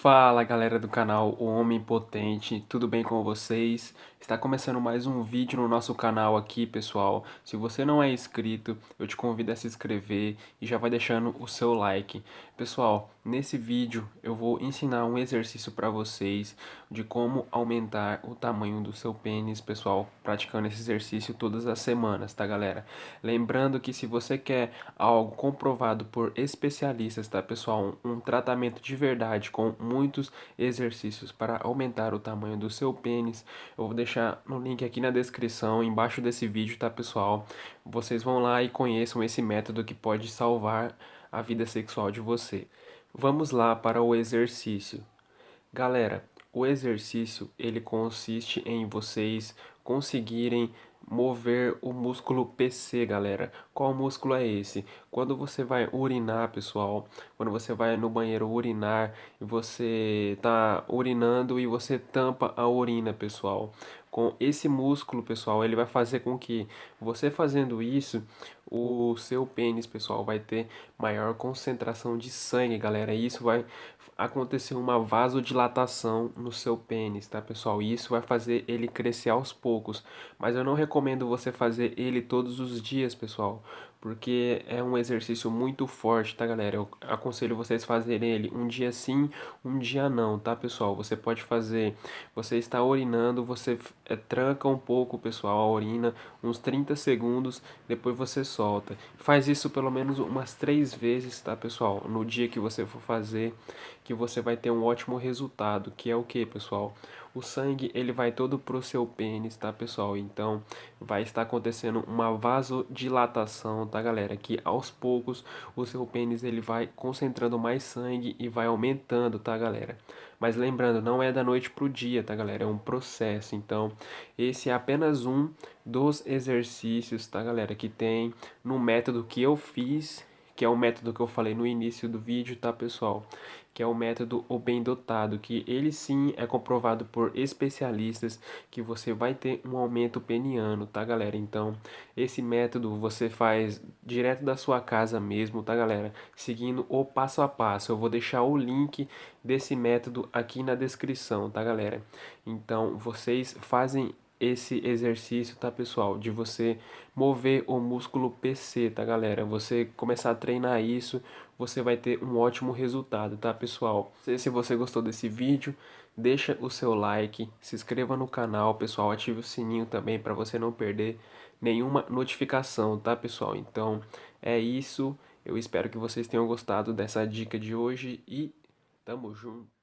Fala galera do canal O Homem Potente, tudo bem com vocês? Está começando mais um vídeo no nosso canal aqui pessoal Se você não é inscrito, eu te convido a se inscrever e já vai deixando o seu like Pessoal, nesse vídeo eu vou ensinar um exercício para vocês De como aumentar o tamanho do seu pênis pessoal Praticando esse exercício todas as semanas, tá galera? Lembrando que se você quer algo comprovado por especialistas, tá pessoal? Um, um tratamento de verdade com muitos exercícios para aumentar o tamanho do seu pênis. Eu vou deixar no link aqui na descrição, embaixo desse vídeo, tá pessoal? Vocês vão lá e conheçam esse método que pode salvar a vida sexual de você. Vamos lá para o exercício. Galera, o exercício ele consiste em vocês conseguirem mover o músculo PC, galera. Qual músculo é esse? Quando você vai urinar, pessoal, quando você vai no banheiro urinar e você tá urinando e você tampa a urina, pessoal. Com esse músculo, pessoal, ele vai fazer com que você fazendo isso, o seu pênis, pessoal, vai ter maior concentração de sangue, galera. E isso vai acontecer uma vasodilatação no seu pênis, tá, pessoal? E isso vai fazer ele crescer aos poucos. Mas eu não recomendo você fazer ele todos os dias, pessoal, porque é um exercício muito forte, tá, galera? Eu aconselho vocês fazerem ele um dia sim, um dia não, tá, pessoal? Você pode fazer, você está urinando, você é, tranca um pouco, pessoal, a urina, uns 30 segundos, depois você solta. Faz isso pelo menos umas três vezes, tá, pessoal? No dia que você for fazer, que você vai ter um ótimo resultado, que é o que, pessoal? O sangue, ele vai todo pro seu pênis, tá, pessoal? Então, vai estar acontecendo uma vasodilatação, tá, galera? Que aos poucos o seu pênis ele vai concentrando mais sangue e vai aumentando, tá, galera? Mas lembrando, não é da noite pro dia, tá, galera? É um processo. Então, esse é apenas um dos exercícios, tá, galera? Que tem no método que eu fiz que é o método que eu falei no início do vídeo, tá pessoal? Que é o método O Bem Dotado, que ele sim é comprovado por especialistas que você vai ter um aumento peniano, tá galera? Então, esse método você faz direto da sua casa mesmo, tá galera? Seguindo o passo a passo. Eu vou deixar o link desse método aqui na descrição, tá galera? Então, vocês fazem esse exercício, tá pessoal? De você mover o músculo PC, tá galera? Você começar a treinar isso, você vai ter um ótimo resultado, tá pessoal? Se você gostou desse vídeo, deixa o seu like, se inscreva no canal, pessoal, ative o sininho também para você não perder nenhuma notificação, tá pessoal? Então é isso, eu espero que vocês tenham gostado dessa dica de hoje e tamo junto!